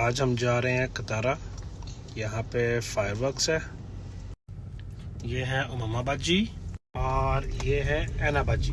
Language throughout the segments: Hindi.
आज हम जा रहे हैं कतारा। यहाँ पे फायरवर्क्स है। ये है उमाबाद जी और ये है ऐनाबाद जी।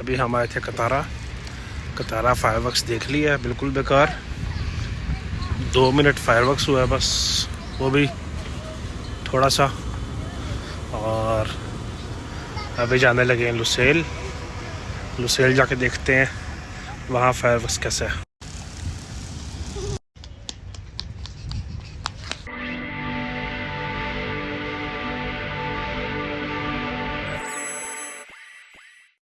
अभी हम आए थे कतारा। कतारा फायरवर्क्स देख लिया बिल्कुल बेकार। दो मिनट फायरवर्क्स हुआ है बस, वो भी थोड़ा सा। और अभी जाने लगे हैं लुसेल। लुसेल जाके देखते हैं, वहाँ फायरवर्क्स कैसे है।